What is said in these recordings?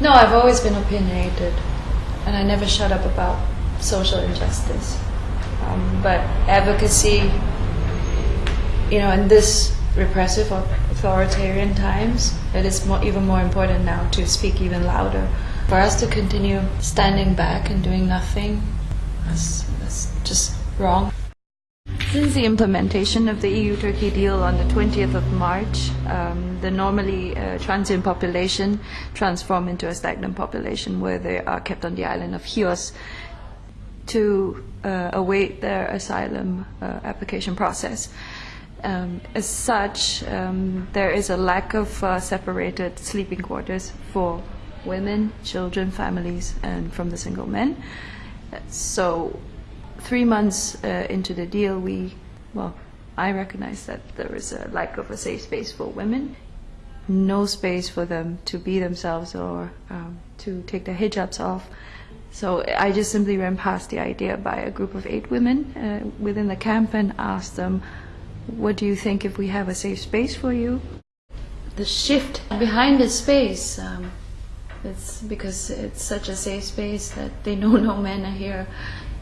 No, I've always been opinionated, and I never shut up about social injustice. Um, but advocacy, you know, in this repressive or authoritarian times, it is more, even more important now to speak even louder. For us to continue standing back and doing nothing, that's, that's just wrong. Since the implementation of the EU-Turkey deal on the 20th of March, um, the normally uh, transient population transformed into a stagnant population where they are kept on the island of Chios to uh, await their asylum uh, application process. Um, as such, um, there is a lack of uh, separated sleeping quarters for women, children, families, and from the single men. So three months uh, into the deal, we, well, I recognize that there is a lack of a safe space for women, no space for them to be themselves or um, to take their hijabs off. So I just simply ran past the idea by a group of eight women uh, within the camp and asked them, what do you think if we have a safe space for you? The shift behind the space, um, it's because it's such a safe space that they know no men are here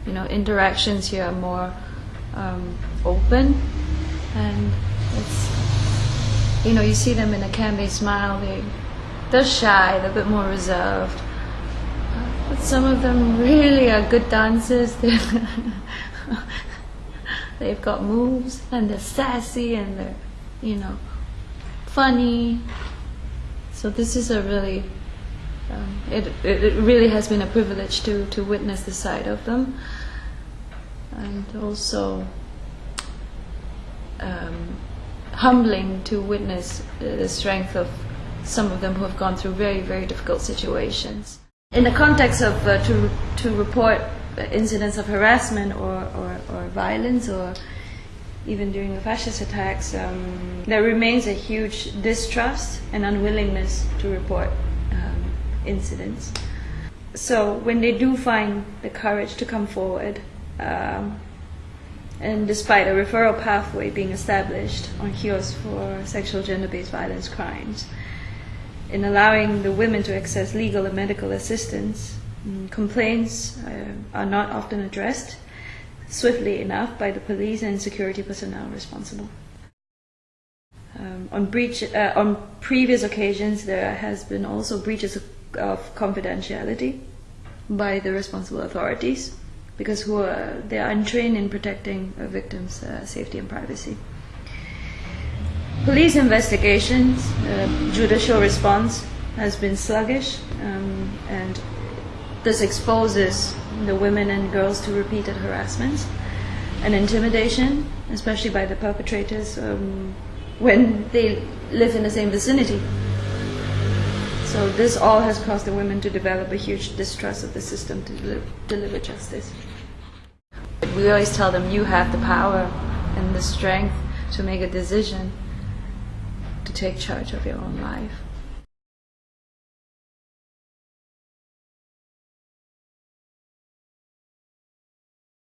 you know, interactions here are more um, open and it's, you know, you see them in a camp, they smile, they, they're shy, they're a bit more reserved. But some of them really are good dancers. They've got moves and they're sassy and they're, you know, funny. So this is a really um, it, it really has been a privilege to, to witness the side of them and also um, humbling to witness the strength of some of them who have gone through very, very difficult situations. In the context of uh, to, to report incidents of harassment or, or, or violence or even during the fascist attacks, um, there remains a huge distrust and unwillingness to report incidents. So when they do find the courage to come forward, um, and despite a referral pathway being established on Chios for sexual gender-based violence crimes, in allowing the women to access legal and medical assistance, mm, complaints uh, are not often addressed swiftly enough by the police and security personnel responsible. Um, on, breach, uh, on previous occasions, there has been also breaches of of confidentiality by the responsible authorities because who are, they are untrained in protecting a victim's uh, safety and privacy. Police investigations, uh, judicial response has been sluggish um, and this exposes the women and girls to repeated harassments and intimidation, especially by the perpetrators um, when they live in the same vicinity. So this all has caused the women to develop a huge distrust of the system to deli deliver justice. We always tell them you have the power and the strength to make a decision to take charge of your own life.